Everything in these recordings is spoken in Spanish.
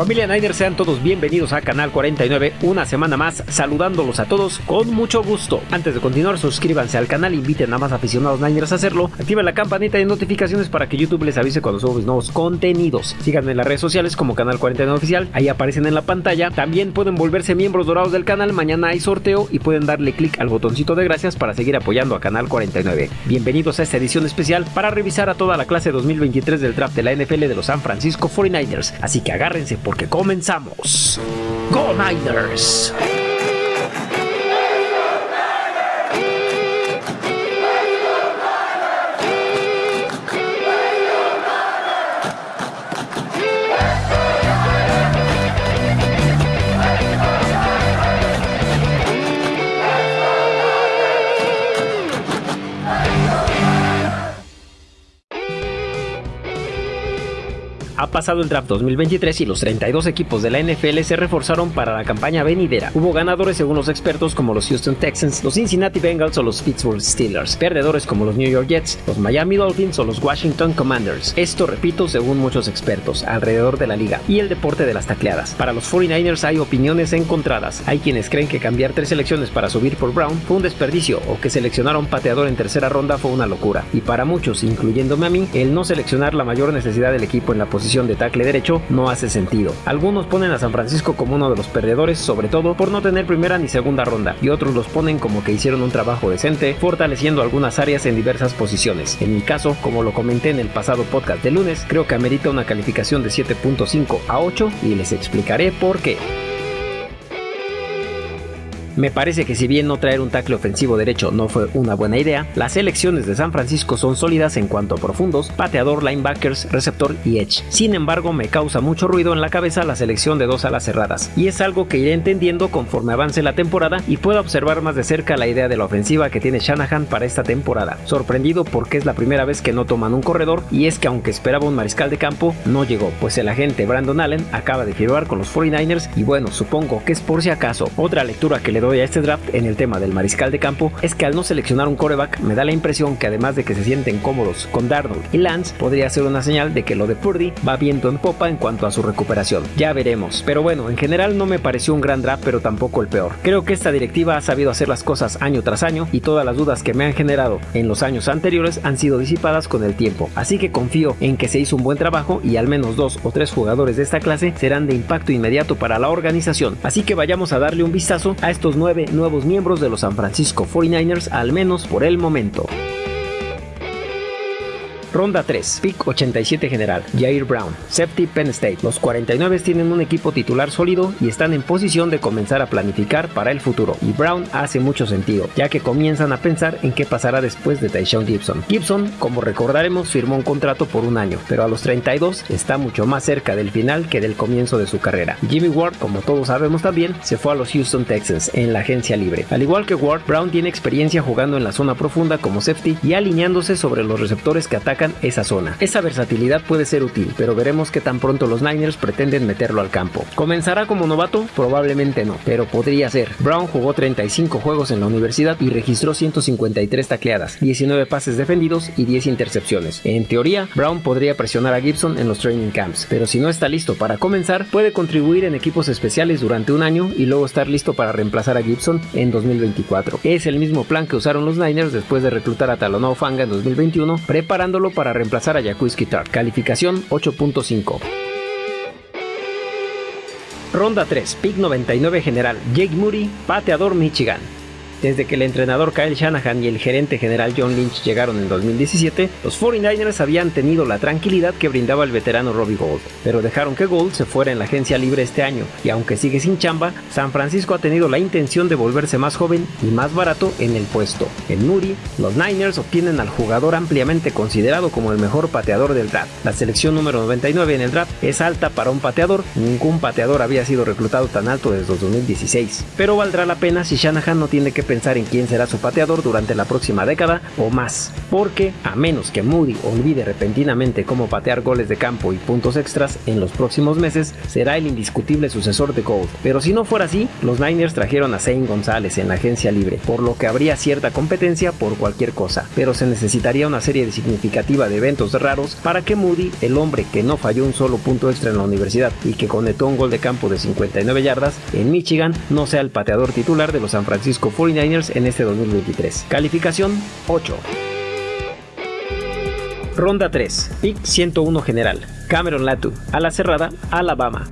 Familia Niners, sean todos bienvenidos a Canal 49, una semana más, saludándolos a todos con mucho gusto. Antes de continuar, suscríbanse al canal, inviten a más aficionados Niners a hacerlo, activen la campanita de notificaciones para que YouTube les avise cuando subamos nuevos contenidos. Síganme en las redes sociales como Canal 49 Oficial, ahí aparecen en la pantalla. También pueden volverse miembros dorados del canal, mañana hay sorteo y pueden darle clic al botoncito de gracias para seguir apoyando a Canal 49. Bienvenidos a esta edición especial para revisar a toda la clase 2023 del draft de la NFL de los San Francisco 49ers, así que agárrense porque comenzamos. ¡Go Niners! Ha pasado el draft 2023 y los 32 equipos de la NFL se reforzaron para la campaña venidera. Hubo ganadores según los expertos como los Houston Texans, los Cincinnati Bengals o los Pittsburgh Steelers, perdedores como los New York Jets, los Miami Dolphins o los Washington Commanders. Esto, repito, según muchos expertos alrededor de la liga y el deporte de las tacleadas. Para los 49ers hay opiniones encontradas. Hay quienes creen que cambiar tres selecciones para subir por Brown fue un desperdicio o que seleccionar a un pateador en tercera ronda fue una locura. Y para muchos, incluyéndome a mí, el no seleccionar la mayor necesidad del equipo en la posición de tackle derecho no hace sentido. Algunos ponen a San Francisco como uno de los perdedores, sobre todo por no tener primera ni segunda ronda, y otros los ponen como que hicieron un trabajo decente, fortaleciendo algunas áreas en diversas posiciones. En mi caso, como lo comenté en el pasado podcast de lunes, creo que amerita una calificación de 7.5 a 8 y les explicaré por qué. Me parece que si bien no traer un tackle ofensivo derecho no fue una buena idea, las elecciones de San Francisco son sólidas en cuanto a profundos, pateador, linebackers, receptor y edge. Sin embargo, me causa mucho ruido en la cabeza la selección de dos alas cerradas, y es algo que iré entendiendo conforme avance la temporada y pueda observar más de cerca la idea de la ofensiva que tiene Shanahan para esta temporada. Sorprendido porque es la primera vez que no toman un corredor y es que aunque esperaba un mariscal de campo, no llegó, pues el agente Brandon Allen acaba de firmar con los 49ers y bueno, supongo que es por si acaso. Otra lectura que le doy a este draft en el tema del mariscal de campo es que al no seleccionar un coreback me da la impresión que además de que se sienten cómodos con Darnold y Lance podría ser una señal de que lo de Purdy va viento en popa en cuanto a su recuperación. Ya veremos, pero bueno, en general no me pareció un gran draft pero tampoco el peor. Creo que esta directiva ha sabido hacer las cosas año tras año y todas las dudas que me han generado en los años anteriores han sido disipadas con el tiempo. Así que confío en que se hizo un buen trabajo y al menos dos o tres jugadores de esta clase serán de impacto inmediato para la organización. Así que vayamos a darle un vistazo a estos nueve nuevos miembros de los San Francisco 49ers, al menos por el momento. Ronda 3, pick 87 general, Jair Brown, Safety Penn State. Los 49 tienen un equipo titular sólido y están en posición de comenzar a planificar para el futuro. Y Brown hace mucho sentido, ya que comienzan a pensar en qué pasará después de Tyshon Gibson. Gibson, como recordaremos, firmó un contrato por un año, pero a los 32 está mucho más cerca del final que del comienzo de su carrera. Jimmy Ward, como todos sabemos también, se fue a los Houston Texans en la agencia libre. Al igual que Ward, Brown tiene experiencia jugando en la zona profunda como safety y alineándose sobre los receptores que atacan esa zona. Esa versatilidad puede ser útil, pero veremos que tan pronto los Niners pretenden meterlo al campo. ¿Comenzará como novato? Probablemente no, pero podría ser. Brown jugó 35 juegos en la universidad y registró 153 tacleadas, 19 pases defendidos y 10 intercepciones. En teoría, Brown podría presionar a Gibson en los training camps, pero si no está listo para comenzar, puede contribuir en equipos especiales durante un año y luego estar listo para reemplazar a Gibson en 2024. Es el mismo plan que usaron los Niners después de reclutar a Talonau Fanga en 2021, preparándolo para reemplazar a Jaquiski Tartt. Calificación 8.5. Ronda 3, pick 99 general, Jake Moody, pateador Michigan. Desde que el entrenador Kyle Shanahan y el gerente general John Lynch llegaron en 2017, los 49ers habían tenido la tranquilidad que brindaba el veterano Robbie Gold, pero dejaron que Gold se fuera en la agencia libre este año, y aunque sigue sin chamba, San Francisco ha tenido la intención de volverse más joven y más barato en el puesto. En Moody, los Niners obtienen al jugador ampliamente considerado como el mejor pateador del draft. La selección número 99 en el draft es alta para un pateador, ningún pateador había sido reclutado tan alto desde 2016, pero valdrá la pena si Shanahan no tiene que pensar en quién será su pateador durante la próxima década o más, porque a menos que Moody olvide repentinamente cómo patear goles de campo y puntos extras en los próximos meses, será el indiscutible sucesor de Gold. Pero si no fuera así, los Niners trajeron a Zane González en la agencia libre, por lo que habría cierta competencia por cualquier cosa, pero se necesitaría una serie significativa de eventos raros para que Moody, el hombre que no falló un solo punto extra en la universidad y que conectó un gol de campo de 59 yardas en Michigan, no sea el pateador titular de los San Francisco 49ers en este 2023. Calificación 8. Ronda 3, pick 101 general, Cameron Latu, a la cerrada, Alabama.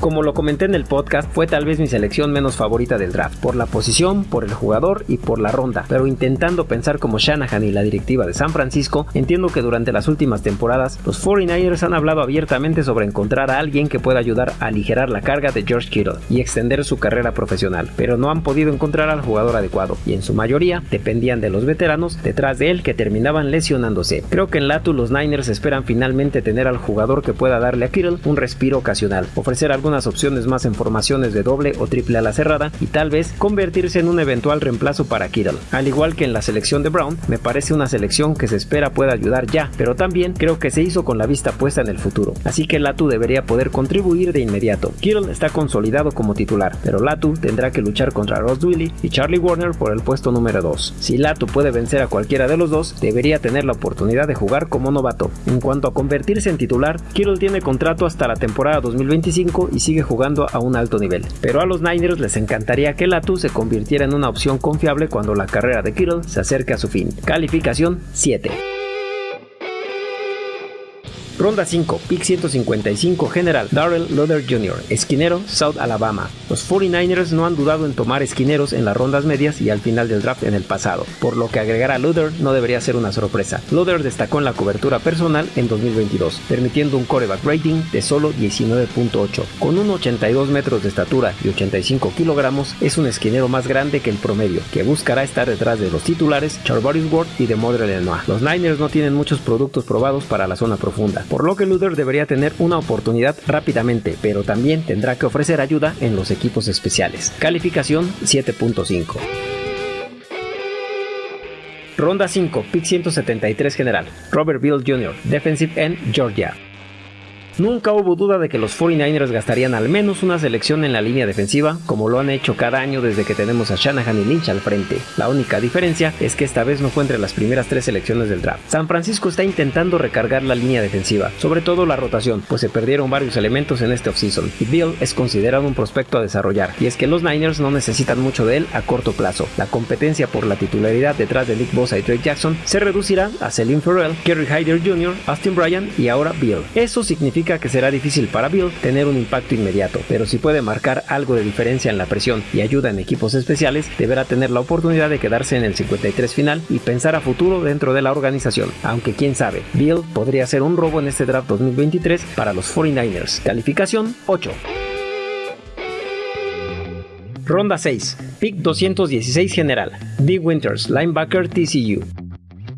Como lo comenté en el podcast, fue tal vez mi selección menos favorita del draft, por la posición, por el jugador y por la ronda, pero intentando pensar como Shanahan y la directiva de San Francisco, entiendo que durante las últimas temporadas los 49ers han hablado abiertamente sobre encontrar a alguien que pueda ayudar a aligerar la carga de George Kittle y extender su carrera profesional, pero no han podido encontrar al jugador adecuado y en su mayoría dependían de los veteranos detrás de él que terminaban lesionándose. Creo que en Latu los Niners esperan finalmente tener al jugador que pueda darle a Kittle un respiro ocasional, ofrecer algo opciones más en formaciones de doble o triple a la cerrada y tal vez convertirse en un eventual reemplazo para Kittle. Al igual que en la selección de Brown, me parece una selección que se espera pueda ayudar ya, pero también creo que se hizo con la vista puesta en el futuro, así que Latu debería poder contribuir de inmediato. Kittle está consolidado como titular, pero Latu tendrá que luchar contra Ross Dwelly y Charlie Warner por el puesto número 2. Si Latu puede vencer a cualquiera de los dos, debería tener la oportunidad de jugar como novato. En cuanto a convertirse en titular, Kittle tiene contrato hasta la temporada 2025 y sigue jugando a un alto nivel. Pero a los Niners les encantaría que Latu se convirtiera en una opción confiable cuando la carrera de Kittle se acerque a su fin. Calificación 7. Ronda 5, pick 155 general, Darrell Luther Jr., esquinero, South Alabama. Los 49ers no han dudado en tomar esquineros en las rondas medias y al final del draft en el pasado, por lo que agregar a Luther no debería ser una sorpresa. Luther destacó en la cobertura personal en 2022, permitiendo un coreback rating de solo 19.8. Con 1,82 metros de estatura y 85 kilogramos, es un esquinero más grande que el promedio, que buscará estar detrás de los titulares Charvarius Ward y de Modre Lenoir. Los Niners no tienen muchos productos probados para la zona profunda, por lo que Luther debería tener una oportunidad rápidamente, pero también tendrá que ofrecer ayuda en los equipos especiales. Calificación 7.5. Ronda 5, pick 173 general, Robert Bill Jr., Defensive End, Georgia. Nunca hubo duda de que los 49ers gastarían al menos una selección en la línea defensiva, como lo han hecho cada año desde que tenemos a Shanahan y Lynch al frente. La única diferencia es que esta vez no fue entre las primeras tres selecciones del draft. San Francisco está intentando recargar la línea defensiva, sobre todo la rotación, pues se perdieron varios elementos en este offseason, y Bill es considerado un prospecto a desarrollar, y es que los Niners no necesitan mucho de él a corto plazo. La competencia por la titularidad detrás de Nick Bosa y Drake Jackson se reducirá a Selim Ferrell, Kerry Hyder Jr., Austin Bryan y ahora Bill. Eso significa que será difícil para Bill tener un impacto inmediato, pero si puede marcar algo de diferencia en la presión y ayuda en equipos especiales, deberá tener la oportunidad de quedarse en el 53 final y pensar a futuro dentro de la organización. Aunque quién sabe, Bill podría ser un robo en este draft 2023 para los 49ers. Calificación 8. Ronda 6. Pick 216 general. D. Winters, linebacker TCU.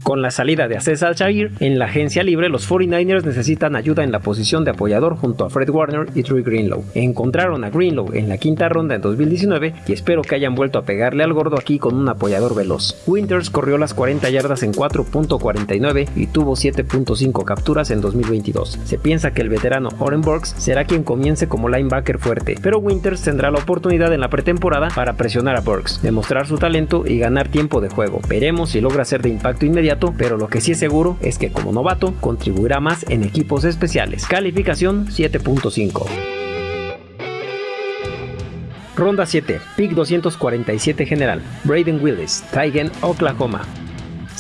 Con la salida de Aces al en la agencia libre los 49ers necesitan ayuda en la posición de apoyador junto a Fred Warner y Drew Greenlow. Encontraron a Greenlow en la quinta ronda en 2019 y espero que hayan vuelto a pegarle al gordo aquí con un apoyador veloz. Winters corrió las 40 yardas en 4.49 y tuvo 7.5 capturas en 2022. Se piensa que el veterano Oren Burks será quien comience como linebacker fuerte, pero Winters tendrá la oportunidad en la pretemporada para presionar a Burks, demostrar su talento y ganar tiempo de juego. Veremos si logra ser de impacto inmediato pero lo que sí es seguro es que como novato contribuirá más en equipos especiales. Calificación 7.5. Ronda 7, pick 247 general, Braden Willis, Tigen, Oklahoma.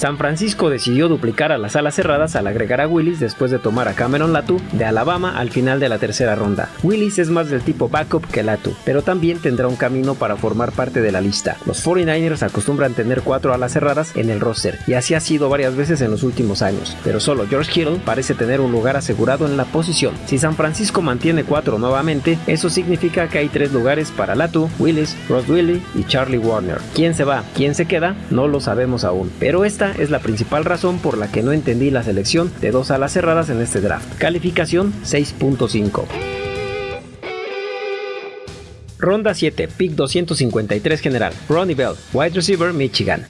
San Francisco decidió duplicar a las alas cerradas al agregar a Willis después de tomar a Cameron Latu de Alabama al final de la tercera ronda. Willis es más del tipo backup que Latu, pero también tendrá un camino para formar parte de la lista. Los 49ers acostumbran tener cuatro alas cerradas en el roster, y así ha sido varias veces en los últimos años, pero solo George Kittle parece tener un lugar asegurado en la posición. Si San Francisco mantiene cuatro nuevamente, eso significa que hay tres lugares para Latu, Willis, Ross Willie y Charlie Warner. ¿Quién se va? ¿Quién se queda? No lo sabemos aún, pero esta es la principal razón por la que no entendí la selección de dos alas cerradas en este draft. Calificación 6.5. Ronda 7, pick 253 general, Ronnie Bell, wide receiver, Michigan.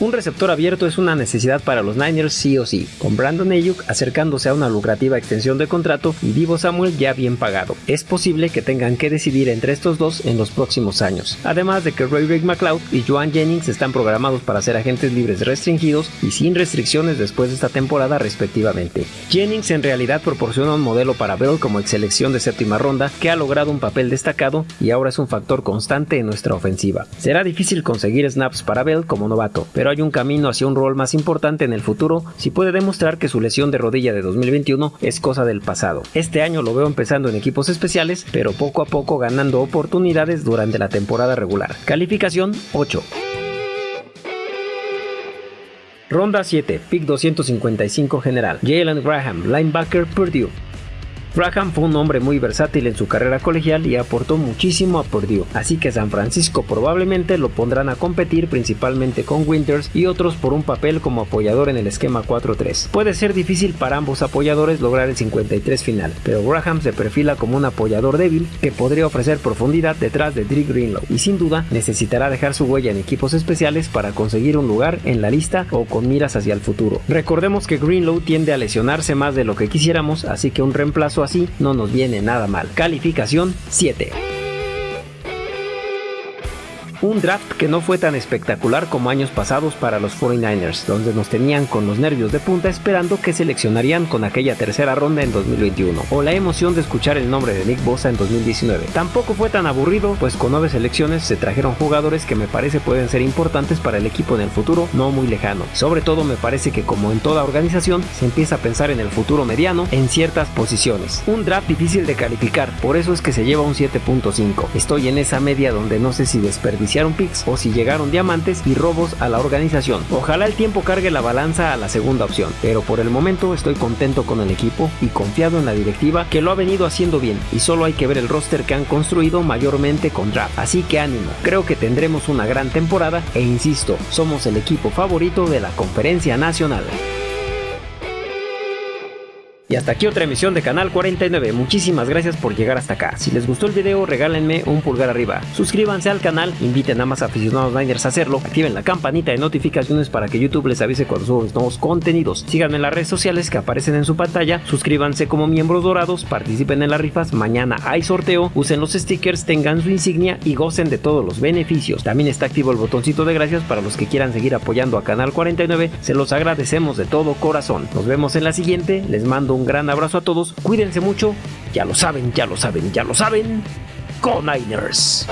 Un receptor abierto es una necesidad para los Niners sí o sí, con Brandon Ayuk acercándose a una lucrativa extensión de contrato y Divo Samuel ya bien pagado. Es posible que tengan que decidir entre estos dos en los próximos años. Además de que Ray Rick McLeod y Joan Jennings están programados para ser agentes libres restringidos y sin restricciones después de esta temporada respectivamente. Jennings en realidad proporciona un modelo para Bell como ex selección de séptima ronda que ha logrado un papel destacado y ahora es un factor constante en nuestra ofensiva. Será difícil conseguir snaps para Bell como novato, hay un camino hacia un rol más importante en el futuro si puede demostrar que su lesión de rodilla de 2021 es cosa del pasado. Este año lo veo empezando en equipos especiales, pero poco a poco ganando oportunidades durante la temporada regular. Calificación 8. Ronda 7, pick 255 general. Jalen Graham, linebacker Purdue. Graham fue un hombre muy versátil en su carrera colegial y aportó muchísimo a Purdue, así que San Francisco probablemente lo pondrán a competir principalmente con Winters y otros por un papel como apoyador en el esquema 4-3. Puede ser difícil para ambos apoyadores lograr el 53 final, pero Graham se perfila como un apoyador débil que podría ofrecer profundidad detrás de Drake Greenlow y sin duda necesitará dejar su huella en equipos especiales para conseguir un lugar en la lista o con miras hacia el futuro. Recordemos que Greenlow tiende a lesionarse más de lo que quisiéramos, así que un reemplazo así no nos viene nada mal. Calificación 7. Un draft que no fue tan espectacular como años pasados para los 49ers, donde nos tenían con los nervios de punta esperando que seleccionarían con aquella tercera ronda en 2021, o la emoción de escuchar el nombre de Nick Bosa en 2019. Tampoco fue tan aburrido, pues con nueve selecciones se trajeron jugadores que me parece pueden ser importantes para el equipo en el futuro no muy lejano. Sobre todo me parece que como en toda organización se empieza a pensar en el futuro mediano en ciertas posiciones. Un draft difícil de calificar, por eso es que se lleva un 7.5. Estoy en esa media donde no sé si desperdiciar picks o si llegaron diamantes y robos a la organización. Ojalá el tiempo cargue la balanza a la segunda opción, pero por el momento estoy contento con el equipo y confiado en la directiva que lo ha venido haciendo bien y solo hay que ver el roster que han construido mayormente con draft. Así que ánimo, creo que tendremos una gran temporada e insisto, somos el equipo favorito de la conferencia nacional. Hasta aquí otra emisión de Canal 49, muchísimas gracias por llegar hasta acá. Si les gustó el video, regálenme un pulgar arriba. Suscríbanse al canal, inviten a más aficionados Niners a hacerlo, activen la campanita de notificaciones para que YouTube les avise cuando subo nuevos contenidos. Síganme en las redes sociales que aparecen en su pantalla, suscríbanse como miembros dorados, participen en las rifas, mañana hay sorteo, usen los stickers, tengan su insignia y gocen de todos los beneficios. También está activo el botoncito de gracias para los que quieran seguir apoyando a Canal 49, se los agradecemos de todo corazón. Nos vemos en la siguiente, les mando un gran abrazo a todos, cuídense mucho, ya lo saben, ya lo saben, ya lo saben, con Niners.